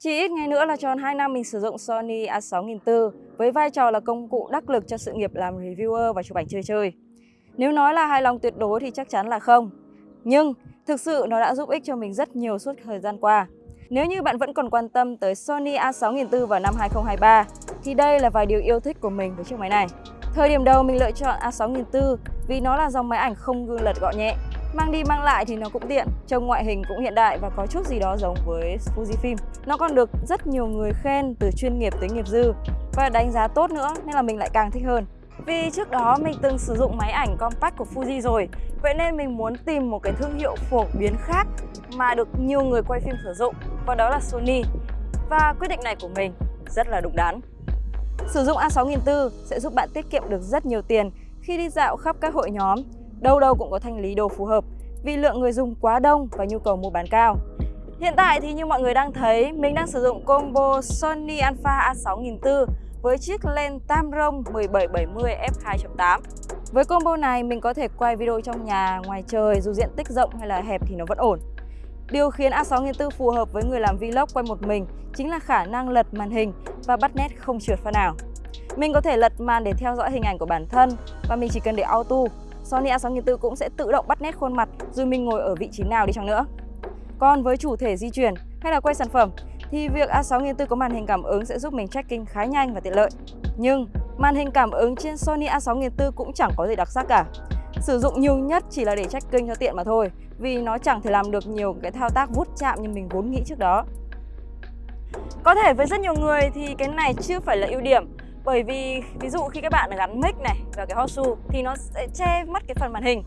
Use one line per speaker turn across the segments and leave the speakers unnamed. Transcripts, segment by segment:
Chỉ ít ngày nữa là tròn 2 năm mình sử dụng Sony a6400 với vai trò là công cụ đắc lực cho sự nghiệp làm reviewer và chụp ảnh chơi chơi. Nếu nói là hài lòng tuyệt đối thì chắc chắn là không. Nhưng thực sự nó đã giúp ích cho mình rất nhiều suốt thời gian qua. Nếu như bạn vẫn còn quan tâm tới Sony a6400 vào năm 2023 thì đây là vài điều yêu thích của mình với chiếc máy này. Thời điểm đầu mình lựa chọn a6400 vì nó là dòng máy ảnh không gương lật gọn nhẹ Mang đi mang lại thì nó cũng tiện, trông ngoại hình cũng hiện đại và có chút gì đó giống với Fujifilm. Nó còn được rất nhiều người khen từ chuyên nghiệp tới nghiệp dư và đánh giá tốt nữa nên là mình lại càng thích hơn. Vì trước đó mình từng sử dụng máy ảnh compact của Fuji rồi Vậy nên mình muốn tìm một cái thương hiệu phổ biến khác mà được nhiều người quay phim sử dụng Và đó là Sony Và quyết định này của mình rất là đúng đắn Sử dụng A6400 sẽ giúp bạn tiết kiệm được rất nhiều tiền khi đi dạo khắp các hội nhóm đâu đâu cũng có thanh lý đồ phù hợp vì lượng người dùng quá đông và nhu cầu mua bán cao. Hiện tại thì như mọi người đang thấy, mình đang sử dụng combo Sony Alpha A6400 với chiếc lens Tamron 1770 f2.8. Với combo này mình có thể quay video trong nhà, ngoài trời dù diện tích rộng hay là hẹp thì nó vẫn ổn. Điều khiến A6400 phù hợp với người làm vlog quay một mình chính là khả năng lật màn hình và bắt nét không trượt pha nào. Mình có thể lật màn để theo dõi hình ảnh của bản thân và mình chỉ cần để auto Sony A6400 cũng sẽ tự động bắt nét khuôn mặt, dù mình ngồi ở vị trí nào đi chăng nữa. Còn với chủ thể di chuyển hay là quay sản phẩm, thì việc A6400 có màn hình cảm ứng sẽ giúp mình tracking khá nhanh và tiện lợi. Nhưng, màn hình cảm ứng trên Sony A6400 cũng chẳng có gì đặc sắc cả. Sử dụng nhiều nhất chỉ là để tracking cho tiện mà thôi, vì nó chẳng thể làm được nhiều cái thao tác vút chạm như mình vốn nghĩ trước đó. Có thể với rất nhiều người thì cái này chưa phải là ưu điểm bởi vì ví dụ khi các bạn gắn mic này vào cái hot shoe thì nó sẽ che mất cái phần màn hình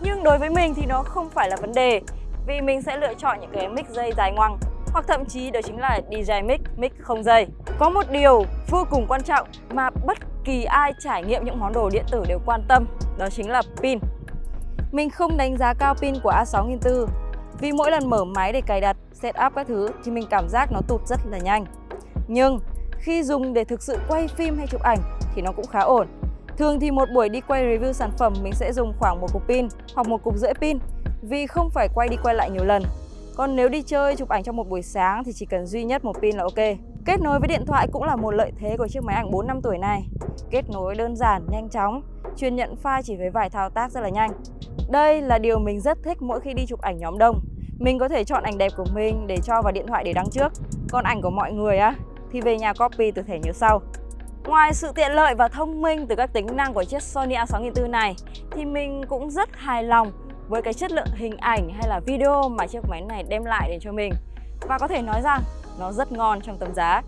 nhưng đối với mình thì nó không phải là vấn đề vì mình sẽ lựa chọn những cái mic dây dài ngoằng hoặc thậm chí đó chính là DJ mic, mic không dây. Có một điều vô cùng quan trọng mà bất kỳ ai trải nghiệm những món đồ điện tử đều quan tâm, đó chính là pin. Mình không đánh giá cao pin của A6400 vì mỗi lần mở máy để cài đặt, setup các thứ thì mình cảm giác nó tụt rất là nhanh. Nhưng khi dùng để thực sự quay phim hay chụp ảnh thì nó cũng khá ổn. Thường thì một buổi đi quay review sản phẩm mình sẽ dùng khoảng một cục pin hoặc một cục rưỡi pin vì không phải quay đi quay lại nhiều lần. Còn nếu đi chơi chụp ảnh trong một buổi sáng thì chỉ cần duy nhất một pin là ok. Kết nối với điện thoại cũng là một lợi thế của chiếc máy ảnh 4 năm tuổi này. Kết nối đơn giản, nhanh chóng, truyền nhận file chỉ với vài thao tác rất là nhanh. Đây là điều mình rất thích mỗi khi đi chụp ảnh nhóm đông. Mình có thể chọn ảnh đẹp của mình để cho vào điện thoại để đăng trước. Còn ảnh của mọi người á thì về nhà copy từ thẻ nhớ sau. Ngoài sự tiện lợi và thông minh từ các tính năng của chiếc Sony A6400 này thì mình cũng rất hài lòng với cái chất lượng hình ảnh hay là video mà chiếc máy này đem lại đến cho mình. Và có thể nói rằng nó rất ngon trong tầm giá.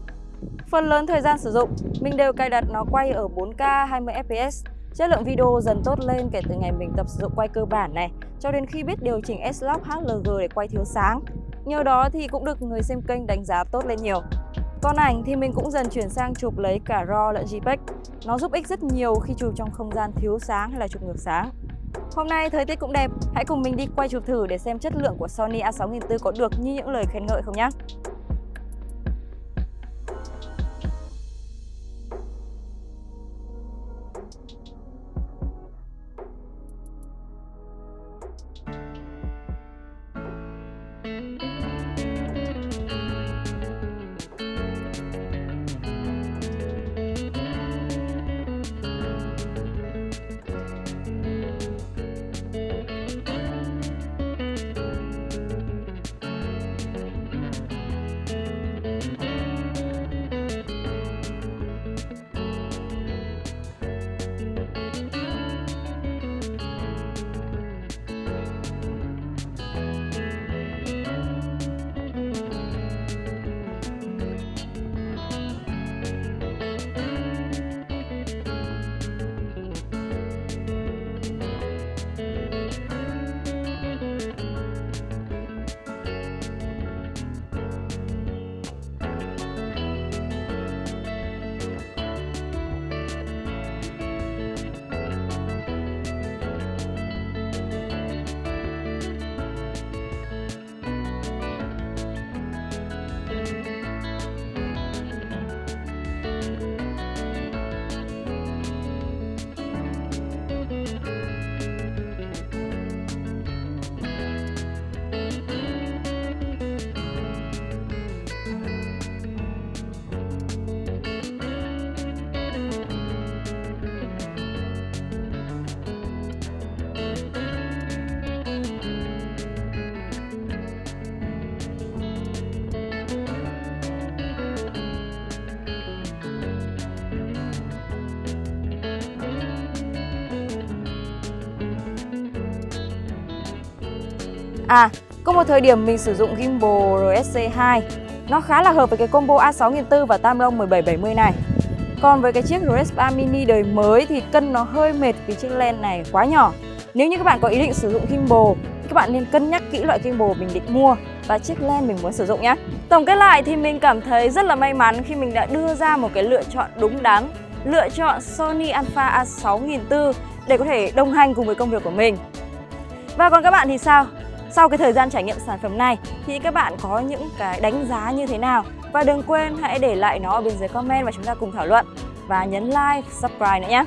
Phần lớn thời gian sử dụng, mình đều cài đặt nó quay ở 4K 20fps. Chất lượng video dần tốt lên kể từ ngày mình tập sử dụng quay cơ bản này cho đến khi biết điều chỉnh S-Log HLG để quay thiếu sáng. Nhờ đó thì cũng được người xem kênh đánh giá tốt lên nhiều. Con ảnh thì mình cũng dần chuyển sang chụp lấy cả RAW lẫn JPEG. Nó giúp ích rất nhiều khi chụp trong không gian thiếu sáng hay là chụp ngược sáng. Hôm nay thời tiết cũng đẹp, hãy cùng mình đi quay chụp thử để xem chất lượng của Sony A6400 có được như những lời khen ngợi không nhé. À, có một thời điểm mình sử dụng gimbal RSC2 Nó khá là hợp với cái combo A6400 và tam 1770 này Còn với cái chiếc RS3 Mini đời mới thì cân nó hơi mệt vì chiếc lens này quá nhỏ Nếu như các bạn có ý định sử dụng gimbal các bạn nên cân nhắc kỹ loại gimbal mình định mua và chiếc lens mình muốn sử dụng nhé. Tổng kết lại thì mình cảm thấy rất là may mắn khi mình đã đưa ra một cái lựa chọn đúng đắn, lựa chọn Sony Alpha A6400 để có thể đồng hành cùng với công việc của mình. Và còn các bạn thì sao? Sau cái thời gian trải nghiệm sản phẩm này thì các bạn có những cái đánh giá như thế nào? Và đừng quên hãy để lại nó ở bên dưới comment và chúng ta cùng thảo luận. Và nhấn like, subscribe nữa nhé.